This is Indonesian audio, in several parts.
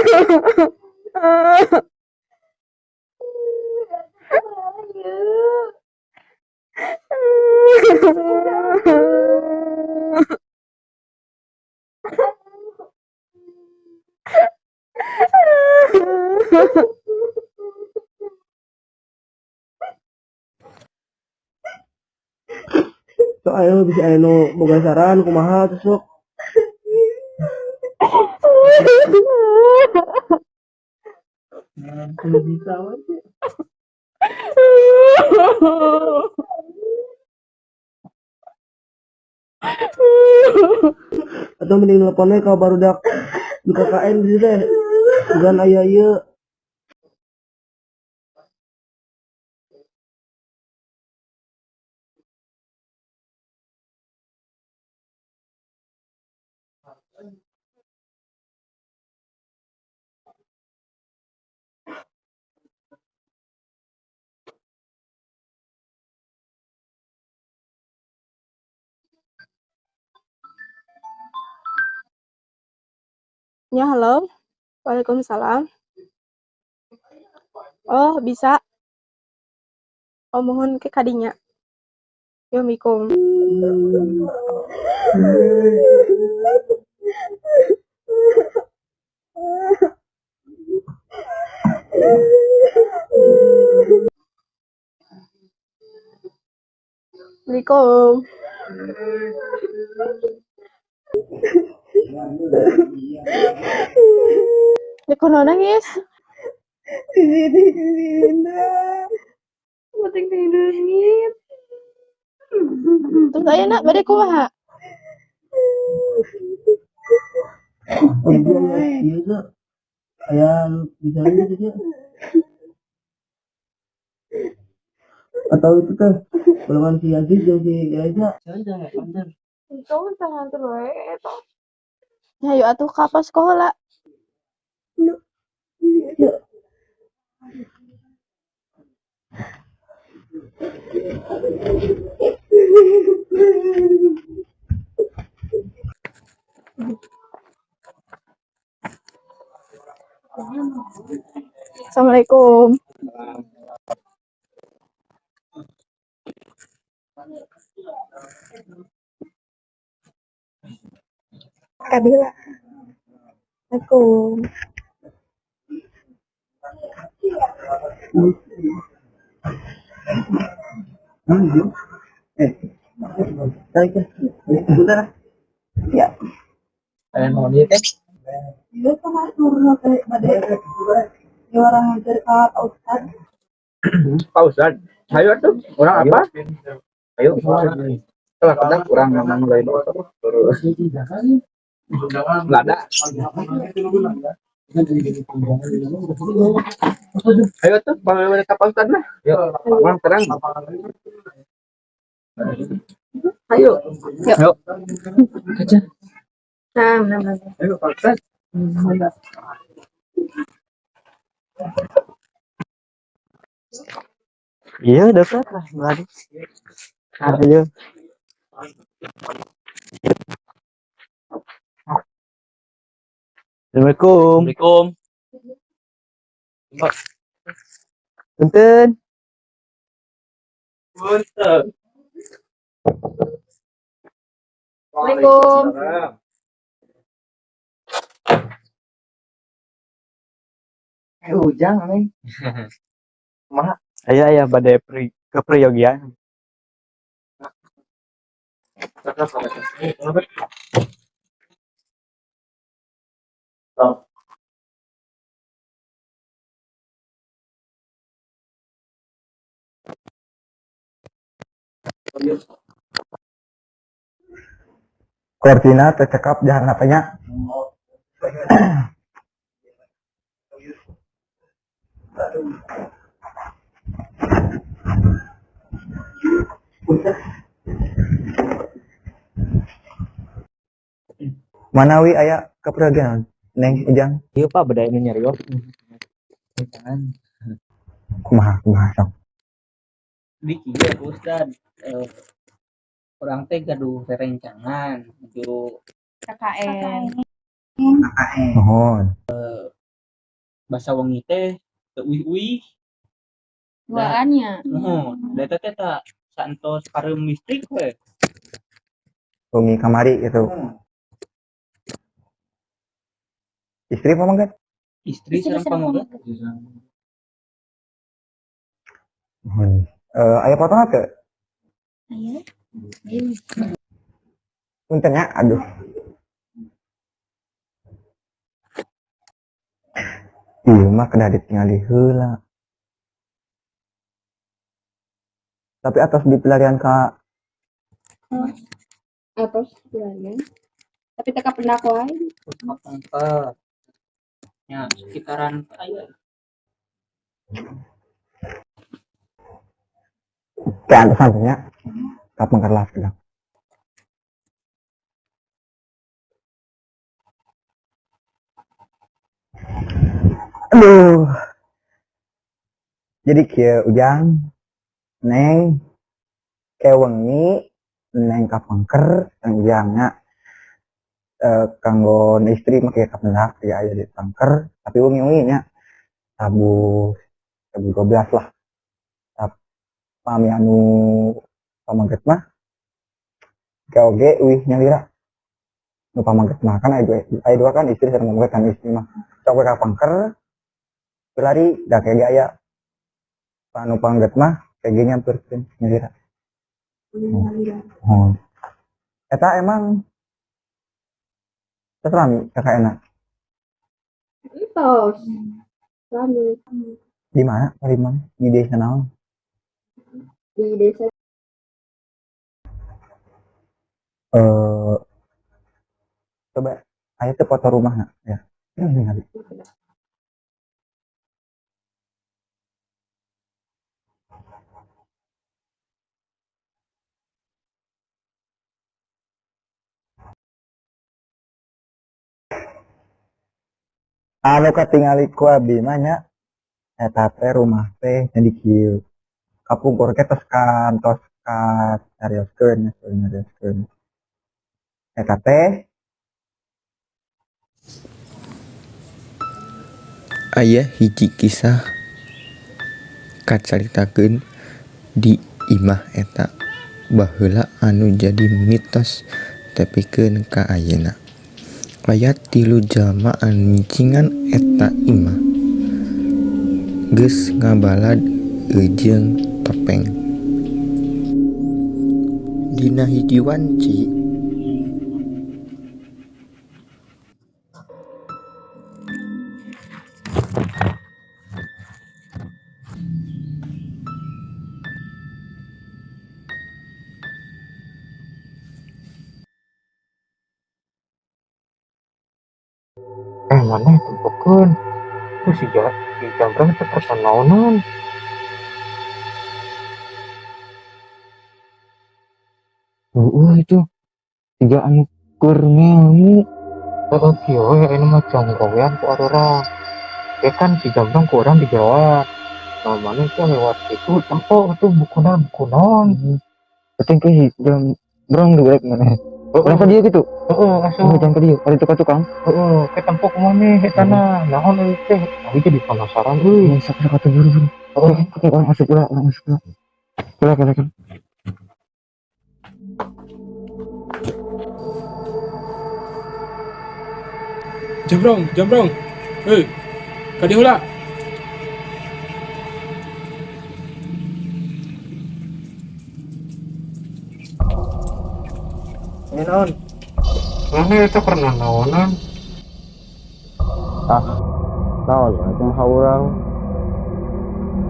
So ayo bisa anu boga saran kumaha tuh bisa. Atau mending teleponnya kalau baru dak di KKN gitu deh. Bukan ayah Ya, halo. Waalaikumsalam. Oh, bisa. Oh, mohon ke kadinya. Yo, mikum. Assalamualaikum. Ya kono nangis. Sini sini Penting nangis. Terus aya nak iya Kak. Ayah bisa aja ya. Atau itu teh golongan si Aziz jeung si Reza. Untung tangan terus eta. Ya yuk atuh ka sekolah. Assalamualaikum. Kabila. Hmm, iya. Eh. Tarik ya. Bentar. Ya. Kalian mau? Iya kan turun ya orang yang cerita Ustaz. Pak Ustad, ayo tuh, orang apa? Ayo, setelah kadang kurang memang. Terus lada. Ayo tuh, bagaimana Pak Ustad lah? Yuk, orang terang. Ayo, Yuk. yuk. Kaca. Ayo Pak Ustad. Iya dapat lah berarti. Ayo. Assalamualaikum. Assalamualaikum. Punten. Assalamualaikum. Eh ujang nih. Mah. Ayo ayo badai pri ke Priyogia. koordinat tercekap jalan apanya Manawi aya kepergian neng ujang Iya pak beda ini nyari oh. Jangan. kumaha kumaha sok di kia Ustad. Eh, orang teh gaduh rerencangan menuju KKN. mohon. Bahasa wengi teh teu uih-uih Duaannya. mohon. Da teh tak santos pareum listrik we Umi kamari itu istri apa mangga istri Istri sareng sareng pamoga mohon eh aya potong Ayo. Ini. punten ya aduh Iya mah kena ditinggali heula. Tapi atas di pelarian ka Apa bilangnya? Tapi teka pendakwa Pangkat. Ya sekitaran aya ke antasan nya kapan kelas bilang. Aduh. Jadi kia ujang, neng, kewengi, neng kapangker, neng ujangnya, eh, kanggo istri make kapendak ya aya di pangker, tapi wengi wengi nya sabu sabu 12 lah. Pami anu pamangket mah, oge wih nyalira. Nu pamangket mah kan dua, aya dua kan istri sareng pamangket kan istri mah. Sok we ka pangker, berlari da kayak gaya panu pangget mah kayak gini nyamperkeun nyalira. Oh. Eta emang Terus kakak enak. Entos. Rami Di mana? Di mana? Di desa naon? di desa Eh coba aya teh foto rumahna ya. Hmm, Anu katingali ku abdi mah nya eta teh rumah teh jadi kieu. Kapungkur ke tos kantos ka carioskeun nya carioskeun. Eta teh Aya hiji kisah kacaritakeun di imah eta baheula anu jadi mitos tepikeun ka ayeuna. supaya tilu jalma ancingan eta imah. Geus ngabalad ejeung topeng. Dina hijiwanci Eh mana tempokeun. Tuh si ja si Jambrang teh pesan naonan. Heeh itu. Tiga anu keur ngelmu. Heeh kieu we anu mah canggowean ku orang. Ya kan si Jambrang ku orang dijawab. Nah, mana itu lewat itu tempo itu buku naon buku naon. Penting ke jam berang dulu mana? Heeh. Kenapa dia gitu? Heeh, langsung. Oh, jangan ke dia. Ada tukang-tukang. Heeh, ke tempo ke mana eta na? Naon euy teh? Abi jadi penasaran euy. Masuk ke kata buru-buru. Heeh. Oke, orang masuk pula, orang masuk pula. Pula, pula, pula. Jambrong, jambrong. Hei, kadi non, ini itu pernah naonan ah naon ya kumaha orang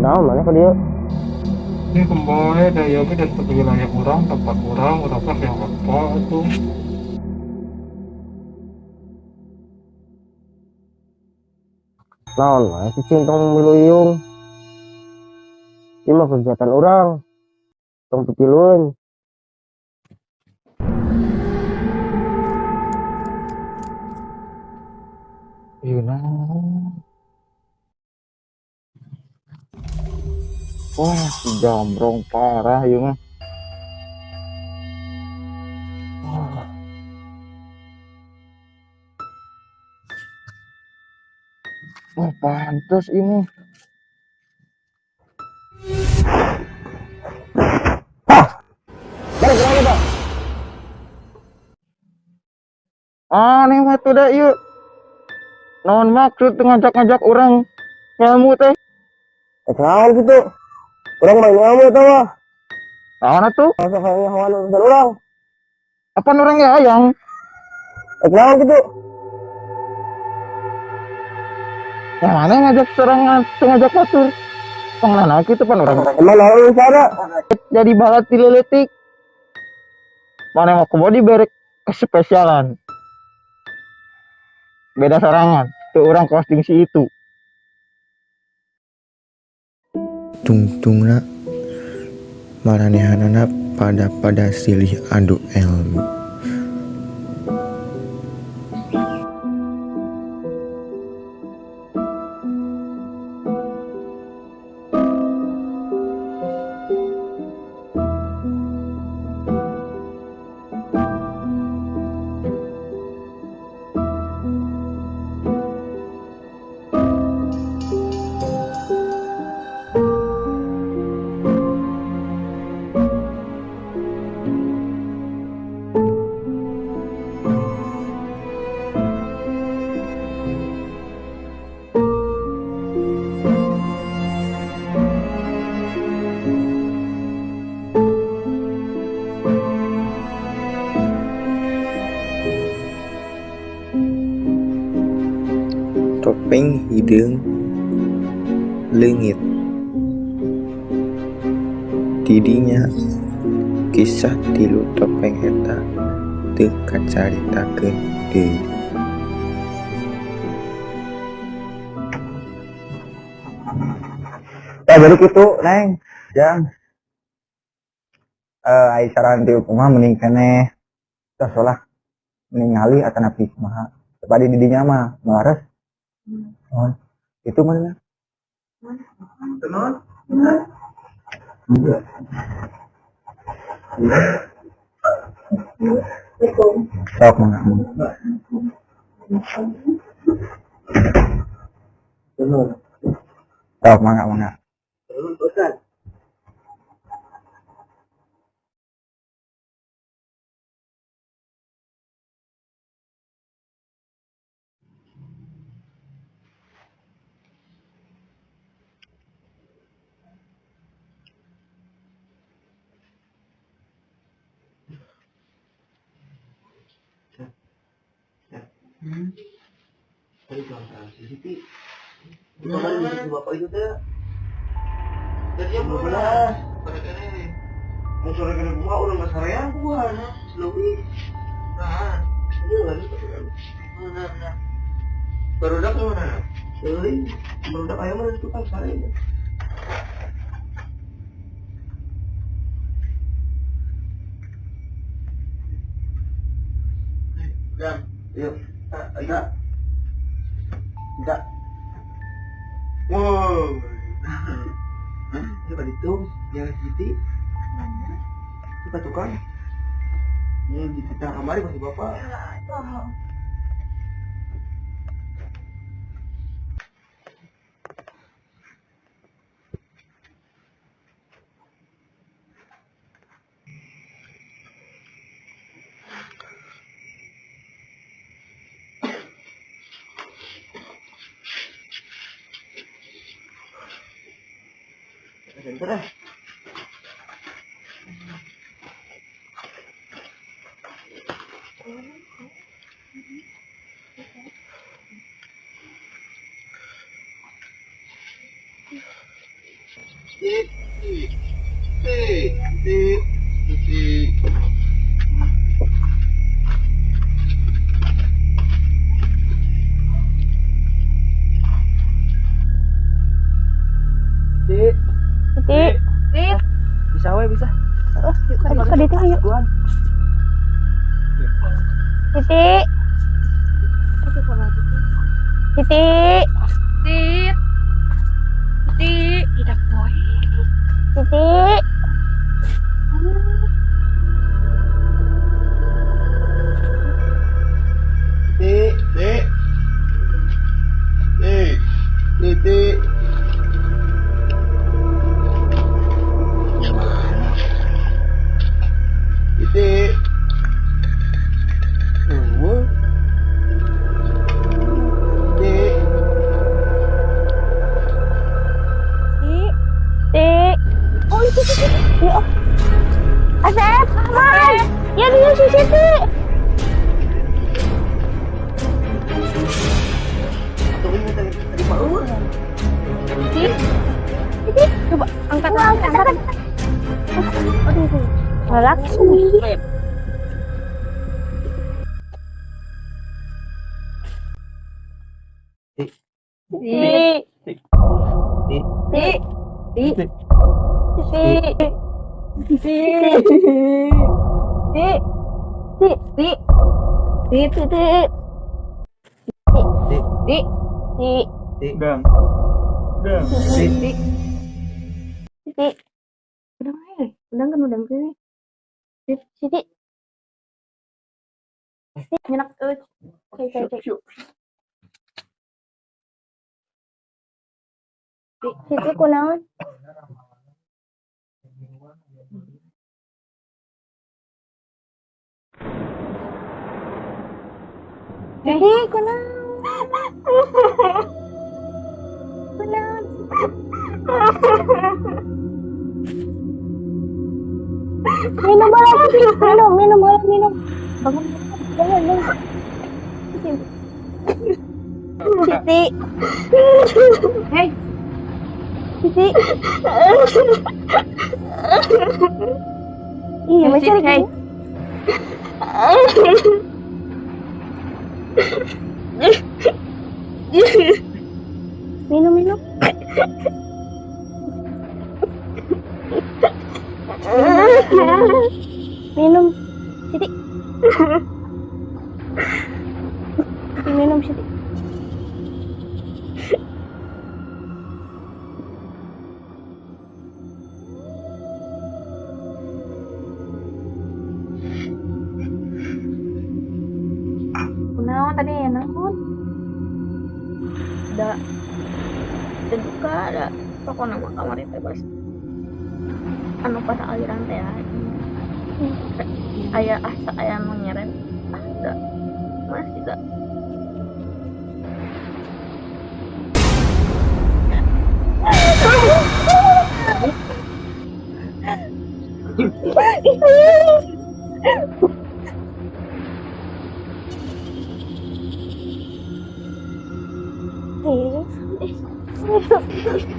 naon mana ke dia? Ini kembali dari yogi dan ke wilayah orang tempat orang udah yang apa itu. Naon mah cicing tong miluyung ini mah kegiatan orang tong pitilun Wah, Jambrong parah ya mah. Wah. Pantas ini. balik lagi pak Aneh mah tuh dah yuk. Naon maksud ngajak-ngajak orang ngelmu teh? eh kenapa gitu orang main ngamu tau mah Naon tuh? masa kayaknya hawan urusan orang Apa orang ya yang? eh kenapa gitu Yang mana ngajak serangan, ngajak batur? Pengenana gitu pan orang emang naon sana jadi balat dileletik. Mana mau ke body berek kespesialan. Beda serangan. Tuh orang costing si itu. tungtungna maranehanana pada pada silih adu elmu. Hidung leungit tidinya kisah tilu topeng eta teu kacaritakeun deui Ya jadi gitu, Neng. Yang eh ai saran ti kumaha mending keneh tos lah ningali atau napi kumaha. Tepadi di dinya mah melares. Oh, itu mana? Tenon. Iya. Sok mangga. Sok mangga Tadi kalau tahu sih, sih. Kemarin di bapak itu teh. Tadi yang belas. Pada ini. Mau sore kena gua udah nggak sarayang gua, nah. Lebih. Nah. Iya, kan? Ini lagi tapi kan. Baru dak? Beli. Baru ayam itu kan sarayang. Dan, yuk enggak. Enggak. Wow. Hah? coba dihitung. Yang Siti mana tukang. Ini di sebelah kamar masih bapak. Diyan ka na. Beep. ke dia ayo. Asep, Ahmad. Ya di CCTV. Coba angkat angkat angkat. Aduh, galak sih. Di. Di. Di. Di. Di angkat. Aduh. aduh. Relax. Siti. Siti. Siti. Siti. Siti. Siti. Siti. Siti. Siti. Siti. Dang. Dang. Siti. Siti. Udang aja. Udang kan udang sini. Siti. Siti. Siti. Nyenak tuh. Cek cek cek. Siti. Siti kunaon? Siti kunaon? Kunaon? Minum bola. Minum, minum bola, minum. Bangun, bangun, bangun. Siti. Hei. Siti. Iya, macam ni. Minum, minum. Ich will. Nee, ich,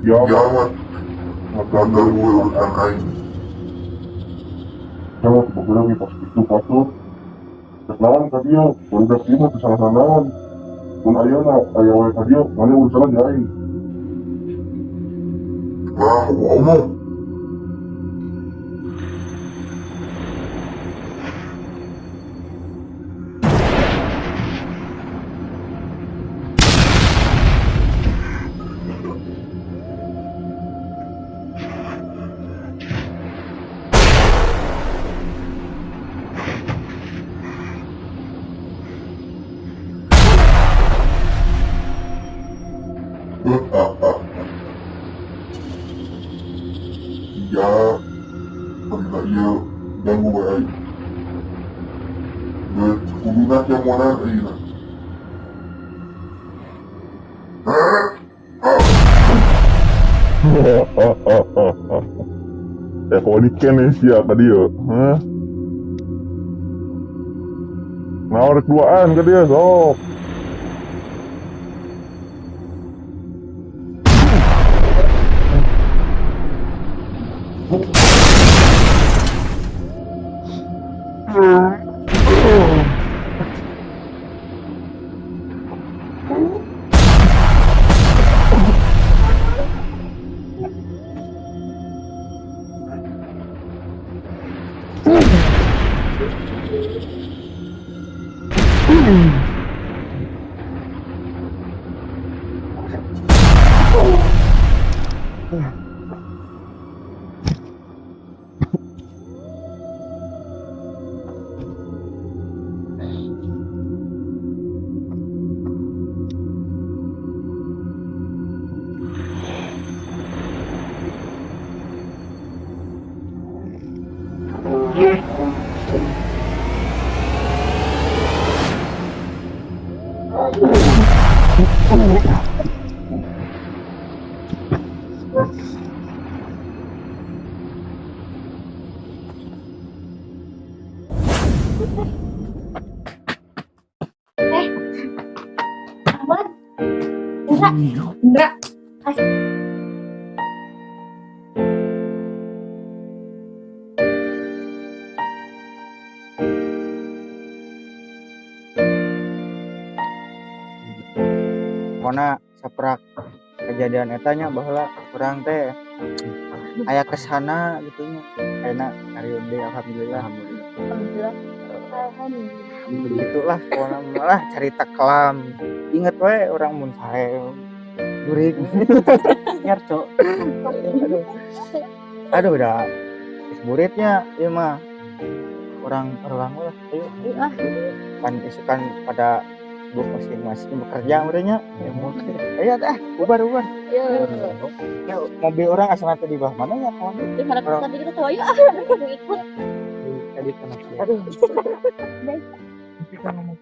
Jangan Magandang mo urusan aing. Jangan sebagian pas itu patut. Sekarang tadi ya, baru dah terima kesalahan Pun ayah nak, ayah wae tadi ya, mana urusan aing. Wah, ngomong. Kuduna yang mana ini? Eh, kau ni kene siapa dia? Hah? Nawar keduaan ke dia, sok. Aman. Mana saprak kejadian etanya bahwa orang teh aya ke sana gitunya enak hari ini alhamdulillah. Alhamdulillah. Alhamdulillah. begitulah pokoknya malah cerita kelam. Inget wae orang mun sae. Durik nyarco aduh aduh udah buritnya ya mah. Orang orang lah. Ayo. Ah, kan isukan pada sibuk masing-masing bekerja mereka ya mungkin ayo dah bubar bubar ya. ya, mobil orang asal nanti di bawah mana ya kawan Di mana tadi kita tahu ya. Ikut. tadi kan Aduh. kita ngomong